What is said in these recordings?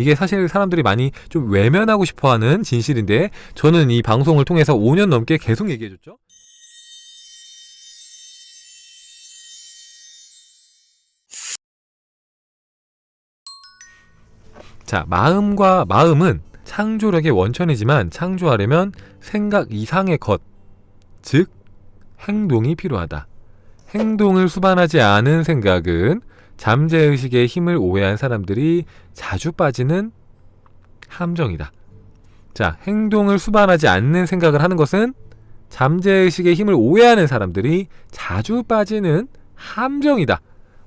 이게 사실 사람들이 많이 좀 외면하고 싶어하는 진실인데 저는 이 방송을 통해서 5년 넘게 계속 얘기해줬죠. 자, 마음과 마음은 창조력의 원천이지만 창조하려면 생각 이상의 것, 즉 행동이 필요하다. 행동을 수반하지 않은 생각은 잠재의식의 힘을 오해한 사람들이 자주 빠지는 함정이다. 자, 행동을 수반하지 않는 생각을 하는 것은 잠재의식의 힘을 오해하는 사람들이 자주 빠지는 함정이다.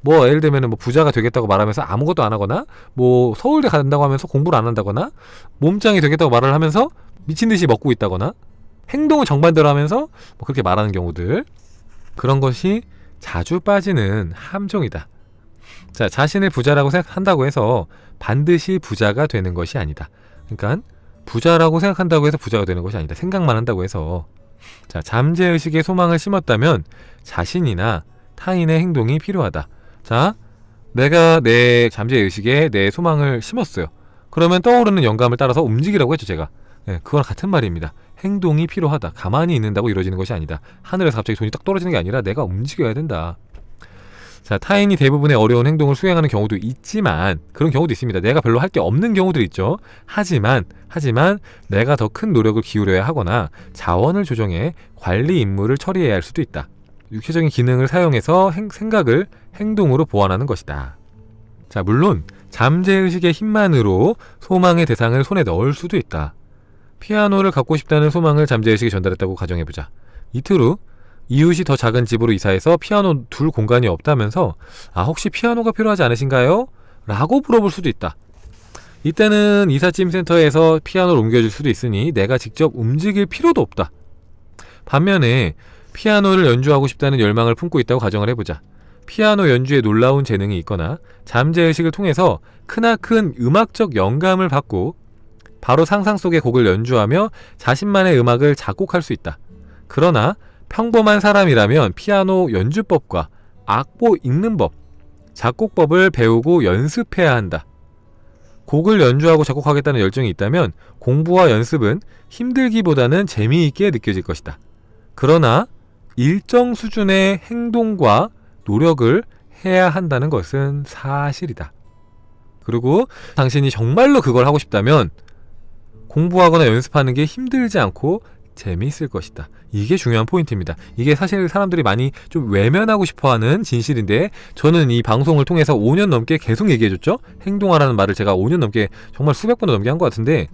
뭐 예를 들면 뭐 부자가 되겠다고 말하면서 아무것도 안 하거나 뭐 서울대 간다고 하면서 공부를 안 한다거나 몸짱이 되겠다고 말을 하면서 미친 듯이 먹고 있다거나 행동을 정반대로 하면서 뭐 그렇게 말하는 경우들 그런 것이 자주 빠지는 함정이다. 자, 자신을 부자라고 생각한다고 해서 반드시 부자가 되는 것이 아니다. 그러니까 부자라고 생각한다고 해서 부자가 되는 것이 아니다. 생각만 한다고 해서 자, 잠재의식의 소망을 심었다면 자신이나 타인의 행동이 필요하다. 자, 내가 내 잠재의식에 내 소망을 심었어요. 그러면 떠오르는 영감을 따라서 움직이라고 했죠, 제가. 네, 그거랑 같은 말입니다. 행동이 필요하다. 가만히 있는다고 이루어지는 것이 아니다. 하늘에서 갑자기 돈이 딱 떨어지는 게 아니라 내가 움직여야 된다. 자, 타인이 대부분의 어려운 행동을 수행하는 경우도 있지만 그런 경우도 있습니다. 내가 별로 할 게 없는 경우도 있죠. 하지만 하지만 내가 더 큰 노력을 기울여야 하거나 자원을 조정해 관리 임무를 처리해야 할 수도 있다. 육체적인 기능을 사용해서 행, 생각을 행동으로 보완하는 것이다. 자, 물론 잠재의식의 힘만으로 소망의 대상을 손에 넣을 수도 있다. 피아노를 갖고 싶다는 소망을 잠재의식에 전달했다고 가정해보자. 이틀 후 이웃이 더 작은 집으로 이사해서 피아노 둘 공간이 없다면서 아 혹시 피아노가 필요하지 않으신가요? 라고 물어볼 수도 있다. 이때는 이삿짐 센터에서 피아노를 옮겨줄 수도 있으니 내가 직접 움직일 필요도 없다. 반면에 피아노를 연주하고 싶다는 열망을 품고 있다고 가정을 해보자. 피아노 연주에 놀라운 재능이 있거나 잠재의식을 통해서 크나큰 음악적 영감을 받고 바로 상상 속의 곡을 연주하며 자신만의 음악을 작곡할 수 있다. 그러나 평범한 사람이라면 피아노 연주법과 악보 읽는 법, 작곡법을 배우고 연습해야 한다. 곡을 연주하고 작곡하겠다는 열정이 있다면 공부와 연습은 힘들기보다는 재미있게 느껴질 것이다. 그러나 일정 수준의 행동과 노력을 해야 한다는 것은 사실이다. 그리고 당신이 정말로 그걸 하고 싶다면 공부하거나 연습하는 게 힘들지 않고 재미있을 것이다. 이게 중요한 포인트입니다. 이게 사실 사람들이 많이 좀 외면하고 싶어하는 진실인데 저는 이 방송을 통해서 5년 넘게 계속 얘기해줬죠. 행동하라는 말을 제가 5년 넘게 정말 수백 번도 넘게 한 것 같은데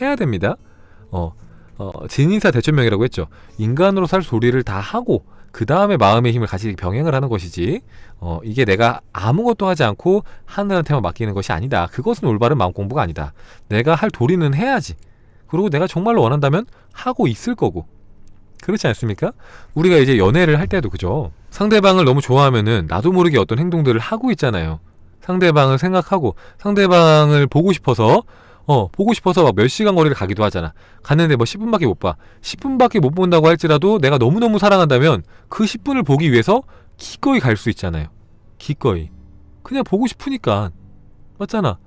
해야 됩니다. 어, 어, 진인사 대천명이라고 했죠. 인간으로 살 소리를 다 하고 그 다음에 마음의 힘을 같이 병행을 하는 것이지 어, 이게 내가 아무것도 하지 않고 하늘한테만 맡기는 것이 아니다. 그것은 올바른 마음 공부가 아니다. 내가 할 도리는 해야지. 그리고 내가 정말로 원한다면 하고 있을 거고. 그렇지 않습니까? 우리가 이제 연애를 할 때도 그죠? 상대방을 너무 좋아하면은 나도 모르게 어떤 행동들을 하고 있잖아요. 상대방을 생각하고 상대방을 보고 싶어서 어 보고 싶어서 막 몇 시간 거리를 가기도 하잖아. 갔는데 뭐 10분밖에 못봐. 10분밖에 못 본다고 할지라도 내가 너무너무 사랑한다면 그 10분을 보기 위해서 기꺼이 갈 수 있잖아요. 기꺼이. 그냥 보고 싶으니까. 맞잖아.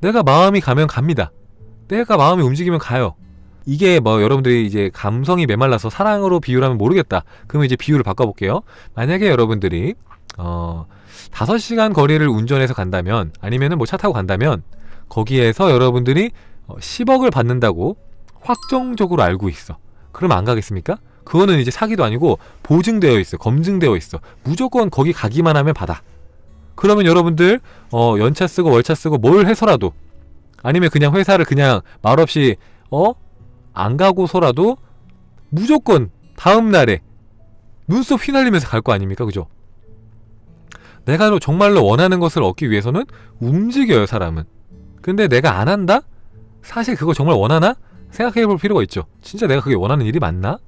내가 마음이 가면 갑니다 내가 마음이 움직이면 가요. 이게 뭐 여러분들이 이제 감성이 메말라서 사랑으로 비유를 하면 모르겠다. 그러면 이제 비유를 바꿔볼게요. 만약에 여러분들이 어 5시간 거리를 운전해서 간다면 아니면은 뭐 차 타고 간다면 거기에서 여러분들이 10억을 어, 받는다고 확정적으로 알고 있어. 그럼 안 가겠습니까? 그거는 이제 사기도 아니고 보증되어 있어. 검증되어 있어. 무조건 거기 가기만 하면 받아. 그러면 여러분들 어 연차 쓰고 월차 쓰고 뭘 해서라도 아니면 그냥 회사를 그냥 말없이 어? 안 가고서라도 무조건 다음날에 눈썹 휘날리면서 갈 거 아닙니까? 그죠? 내가 정말로 원하는 것을 얻기 위해서는 움직여요 사람은 근데 내가 안 한다? 사실 그거 정말 원하나? 생각해 볼 필요가 있죠 진짜 내가 그게 원하는 일이 맞나?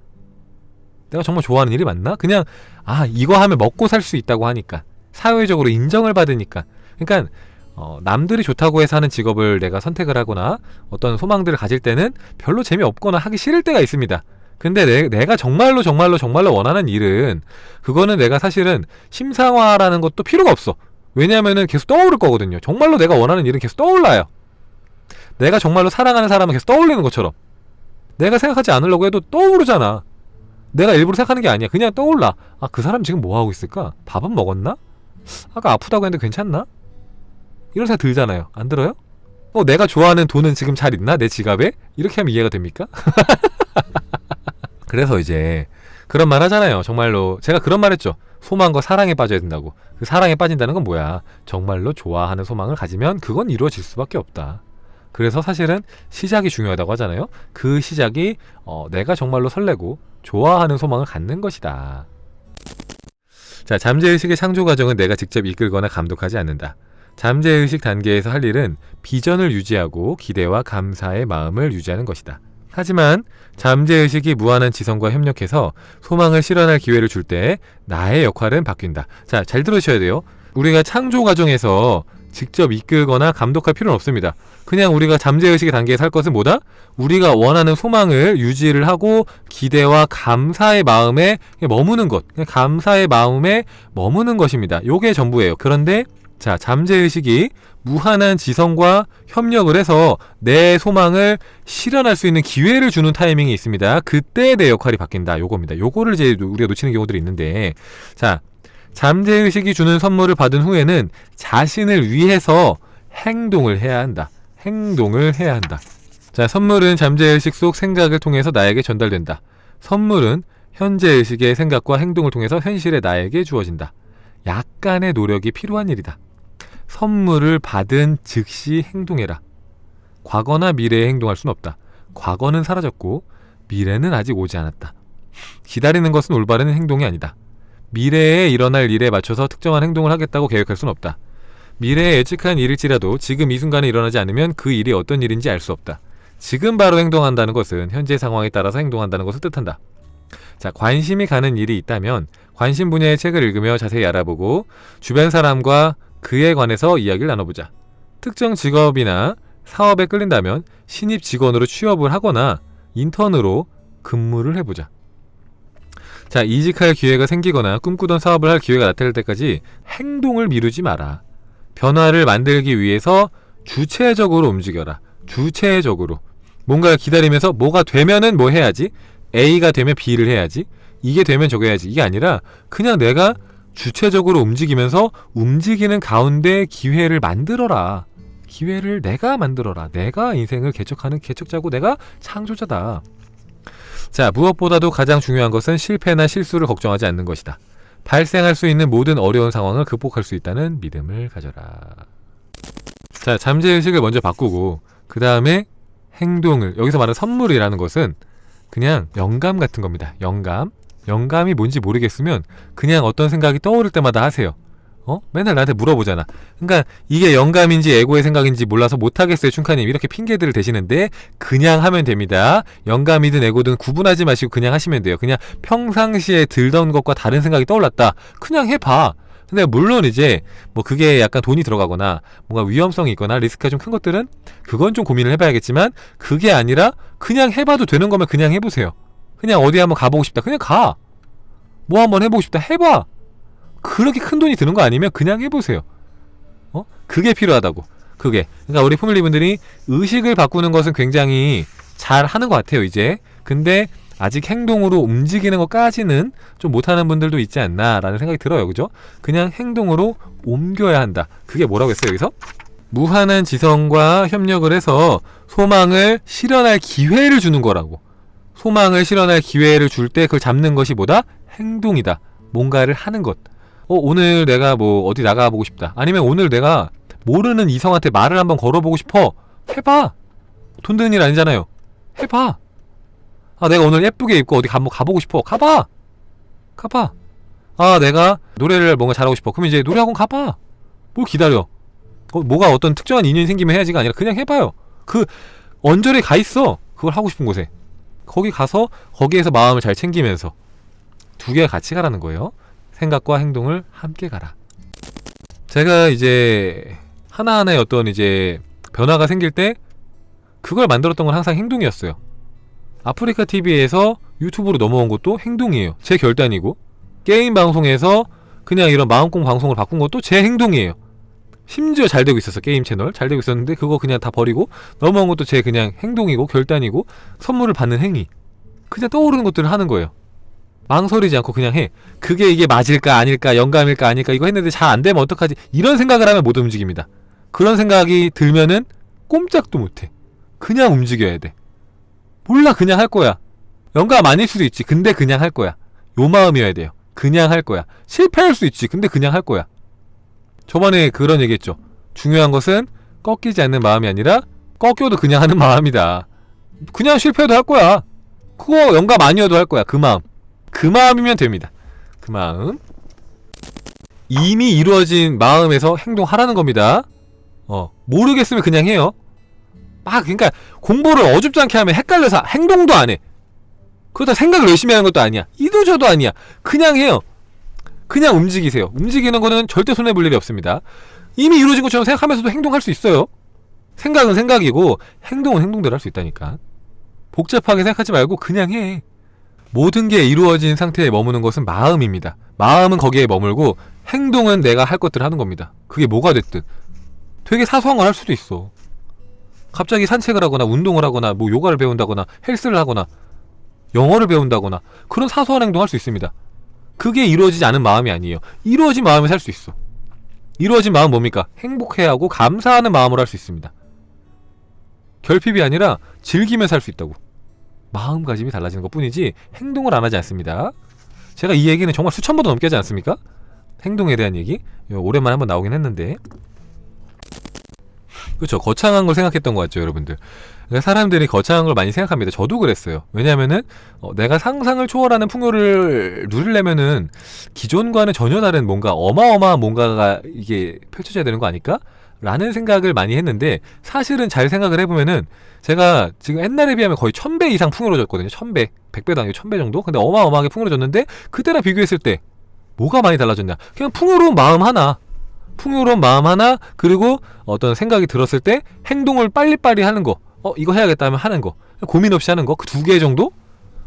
내가 정말 좋아하는 일이 맞나? 그냥 아 이거 하면 먹고 살 수 있다고 하니까 사회적으로 인정을 받으니까 그러니까 어, 남들이 좋다고 해서 하는 직업을 내가 선택을 하거나 어떤 소망들을 가질 때는 별로 재미없거나 하기 싫을 때가 있습니다. 근데 내, 내가 정말로 정말로 정말로 원하는 일은 그거는 내가 사실은 심사화라는 것도 필요가 없어. 왜냐하면은 계속 떠오를 거거든요. 정말로 내가 원하는 일은 계속 떠올라요. 내가 정말로 사랑하는 사람을 계속 떠올리는 것처럼 내가 생각하지 않으려고 해도 떠오르잖아 내가 일부러 생각하는 게 아니야 그냥 떠올라 아 그 사람 지금 뭐 하고 있을까 밥은 먹었나 아까 아프다고 했는데 괜찮나 이런 생각 들잖아요. 안 들어요? 어 내가 좋아하는 돈은 지금 잘 있나? 내 지갑에? 이렇게 하면 이해가 됩니까? 그래서 이제 그런 말 하잖아요. 정말로 제가 그런 말 했죠. 소망과 사랑에 빠져야 된다고. 그 사랑에 빠진다는 건 뭐야? 정말로 좋아하는 소망을 가지면 그건 이루어질 수밖에 없다. 그래서 사실은 시작이 중요하다고 하잖아요. 그 시작이 어, 내가 정말로 설레고 좋아하는 소망을 갖는 것이다. 자 잠재의식의 창조 과정은 내가 직접 이끌거나 감독하지 않는다 잠재의식 단계에서 할 일은 비전을 유지하고 기대와 감사의 마음을 유지하는 것이다 하지만 잠재의식이 무한한 지성과 협력해서 소망을 실현할 기회를 줄 때 나의 역할은 바뀐다. 자, 잘 들으셔야 돼요. 우리가 창조 과정에서 직접 이끌거나 감독할 필요는 없습니다. 그냥 우리가 잠재의식의 단계에서 할 것은 뭐다? 우리가 원하는 소망을 유지를 하고 기대와 감사의 마음에 머무는 것. 감사의 마음에 머무는 것입니다. 요게 전부예요. 그런데 자, 잠재의식이 무한한 지성과 협력을 해서 내 소망을 실현할 수 있는 기회를 주는 타이밍이 있습니다. 그때 내 역할이 바뀐다. 요겁니다. 요거를 이제 우리가 놓치는 경우들이 있는데 자, 잠재의식이 주는 선물을 받은 후에는 자신을 위해서 행동을 해야 한다. 행동을 해야 한다. 자, 선물은 잠재의식 속 생각을 통해서 나에게 전달된다. 선물은 현재의식의 생각과 행동을 통해서 현실의 나에게 주어진다. 약간의 노력이 필요한 일이다. 선물을 받은 즉시 행동해라. 과거나 미래에 행동할 수는 없다. 과거는 사라졌고 미래는 아직 오지 않았다. 기다리는 것은 올바른 행동이 아니다. 미래에 일어날 일에 맞춰서 특정한 행동을 하겠다고 계획할 수는 없다. 미래에 예측한 일일지라도 지금 이 순간에 일어나지 않으면 그 일이 어떤 일인지 알 수 없다. 지금 바로 행동한다는 것은 현재 상황에 따라서 행동한다는 것을 뜻한다. 자, 관심이 가는 일이 있다면 관심 분야의 책을 읽으며 자세히 알아보고 주변 사람과 그에 관해서 이야기를 나눠보자. 특정 직업이나 사업에 끌린다면 신입 직원으로 취업을 하거나 인턴으로 근무를 해보자. 자, 이직할 기회가 생기거나 꿈꾸던 사업을 할 기회가 나타날 때까지 행동을 미루지 마라. 변화를 만들기 위해서 주체적으로 움직여라. 주체적으로. 뭔가 기다리면서 뭐가 되면은 뭐 해야지? A가 되면 B를 해야지. 이게 되면 저거 해야지. 이게 아니라 그냥 내가 주체적으로 움직이면서 움직이는 가운데 기회를 만들어라. 기회를 내가 만들어라. 내가 인생을 개척하는 개척자고 내가 창조자다. 자, 무엇보다도 가장 중요한 것은 실패나 실수를 걱정하지 않는 것이다. 발생할 수 있는 모든 어려운 상황을 극복할 수 있다는 믿음을 가져라. 자, 잠재의식을 먼저 바꾸고 그 다음에 행동을 여기서 말하는 선물이라는 것은 그냥 영감 같은 겁니다. 영감. 영감이 뭔지 모르겠으면 그냥 어떤 생각이 떠오를 때마다 하세요. 어? 맨날 나한테 물어보잖아. 그러니까 이게 영감인지 에고의 생각인지 몰라서 못하겠어요, 춘카님. 이렇게 핑계들을 대시는데 그냥 하면 됩니다. 영감이든 에고든 구분하지 마시고 그냥 하시면 돼요. 그냥 평상시에 들던 것과 다른 생각이 떠올랐다. 그냥 해봐. 근데 물론 이제 뭐 그게 약간 돈이 들어가거나 뭔가 위험성이 있거나 리스크가 좀 큰 것들은 그건 좀 고민을 해봐야겠지만 그게 아니라 그냥 해봐도 되는 거면 그냥 해보세요. 그냥 어디 한번 가보고 싶다. 그냥 가. 뭐 한번 해보고 싶다. 해봐. 그렇게 큰 돈이 드는 거 아니면 그냥 해보세요. 어? 그게 필요하다고. 그게. 그러니까 우리 포밀리분들이 의식을 바꾸는 것은 굉장히 잘 하는 것 같아요, 이제. 근데 아직 행동으로 움직이는 것까지는 좀 못하는 분들도 있지 않나 라는 생각이 들어요, 그죠? 그냥 행동으로 옮겨야 한다. 그게 뭐라고 했어요, 여기서? 무한한 지성과 협력을 해서 소망을 실현할 기회를 주는 거라고. 소망을 실현할 기회를 줄 때 그걸 잡는 것이 뭐다? 행동이다. 뭔가를 하는 것. 어, 오늘 내가 뭐 어디 나가보고 싶다. 아니면 오늘 내가 모르는 이성한테 말을 한번 걸어보고 싶어. 해봐. 돈 드는 일 아니잖아요. 해봐. 아, 내가 오늘 예쁘게 입고 어디 한번 가보고 싶어. 가봐. 가봐. 아, 내가 노래를 뭔가 잘하고 싶어. 그럼 이제 노래학원 가봐. 뭘 기다려. 어, 뭐가 어떤 특정한 인연이 생기면 해야지가 아니라 그냥 해봐요. 그 언저리에 가 있어. 그걸 하고 싶은 곳에. 거기 가서 거기에서 마음을 잘 챙기면서 두 개가 같이 가라는 거예요. 생각과 행동을 함께 가라. 제가 이제 하나하나의 어떤 이제 변화가 생길 때 그걸 만들었던 건 항상 행동이었어요. 아프리카 TV에서 유튜브로 넘어온 것도 행동이에요. 제 결단이고 게임 방송에서 그냥 이런 마음공 방송을 바꾼 것도 제 행동이에요. 심지어 잘 되고 있었어 게임 채널. 잘 되고 있었는데 그거 그냥 다 버리고 넘어온 것도 제 그냥 행동이고 결단이고 선물을 받는 행위. 그냥 떠오르는 것들을 하는 거예요. 망설이지 않고 그냥 해. 그게 이게 맞을까 아닐까 영감일까 아닐까 이거 했는데 잘 안 되면 어떡하지? 이런 생각을 하면 못 움직입니다. 그런 생각이 들면은 꼼짝도 못해. 그냥 움직여야 돼. 몰라 그냥 할 거야. 영감 아닐 수도 있지. 근데 그냥 할 거야. 요 마음이어야 돼요. 그냥 할 거야. 실패할 수 있지. 근데 그냥 할 거야 저번에 그런 얘기했죠. 중요한 것은 꺾이지 않는 마음이 아니라 꺾여도 그냥 하는 마음이다. 그냥 실패해도 할 거야. 그거 영감 아니어도 할 거야. 그 마음. 그 마음이면 됩니다. 그 마음. 이미 이루어진 마음에서 행동하라는 겁니다. 어 모르겠으면 그냥 해요. 막 그러니까 공부를 어줍지 않게 하면 헷갈려서 행동도 안 해. 그렇다 생각을 열심히 하는 것도 아니야. 이도저도 아니야. 그냥 해요 그냥 움직이세요. 움직이는 거는 절대 손해볼 일이 없습니다. 이미 이루어진 것처럼 생각하면서도 행동할 수 있어요. 생각은 생각이고 행동은 행동대로 할 수 있다니까. 복잡하게 생각하지 말고 그냥 해. 모든 게 이루어진 상태에 머무는 것은 마음입니다. 마음은 거기에 머물고 행동은 내가 할 것들을 하는 겁니다. 그게 뭐가 됐든. 되게 사소한 걸 할 수도 있어. 갑자기 산책을 하거나 운동을 하거나 뭐 요가를 배운다거나 헬스를 하거나 영어를 배운다거나 그런 사소한 행동을 할수 있습니다 그게 이루어지지 않은 마음이 아니에요. 이루어진 마음에 살수 있어. 이루어진 마음 뭡니까? 행복해하고 감사하는 마음으로 할 수 있습니다. 결핍이 아니라 즐기며 살 수 있다고. 마음가짐이 달라지는 것 뿐이지 행동을 안 하지 않습니다. 제가 이 얘기는 정말 수천 번도 넘게 하지 않습니까? 행동에 대한 얘기? 오랜만에 한번 나오긴 했는데. 그렇죠 거창한 걸 생각했던 것 같죠 여러분들 그러니까 사람들이 거창한 걸 많이 생각합니다. 저도 그랬어요. 왜냐면은 어, 내가 상상을 초월하는 풍요를 누리려면은 기존과는 전혀 다른 뭔가 어마어마한 뭔가가 이게 펼쳐져야 되는 거 아닐까? 라는 생각을 많이 했는데 사실은 잘 생각을 해보면은 제가 지금 옛날에 비하면 거의 천 배 이상 풍요로워졌거든요. 천배 백배도 아니고 천배 정도? 근데 어마어마하게 풍요로워졌는데 그때랑 비교했을 때 뭐가 많이 달라졌냐? 그냥 풍요로운 마음 하나. 풍요로운 마음 하나 그리고 어떤 생각이 들었을 때 행동을 빨리빨리 하는 거 어 이거 해야겠다 하면 하는 거. 고민 없이 하는 거. 그 두 개 정도?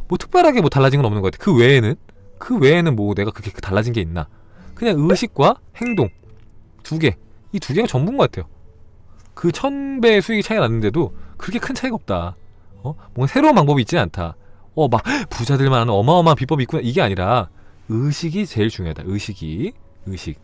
뭐 특별하게 뭐 달라진 건 없는 것 같아. 그 외에는? 그 외에는 뭐 내가 그렇게 달라진 게 있나? 그냥 의식과 행동. 두 개. 이 두 개가 전부인 것 같아요. 그 천 배의 수익이 차이 났는데도 그렇게 큰 차이가 없다. 어? 뭔가 새로운 방법이 있지는 않다. 어 막 부자들만 하는 어마어마한 비법이 있구나. 이게 아니라 의식이 제일 중요하다. 의식이. 의식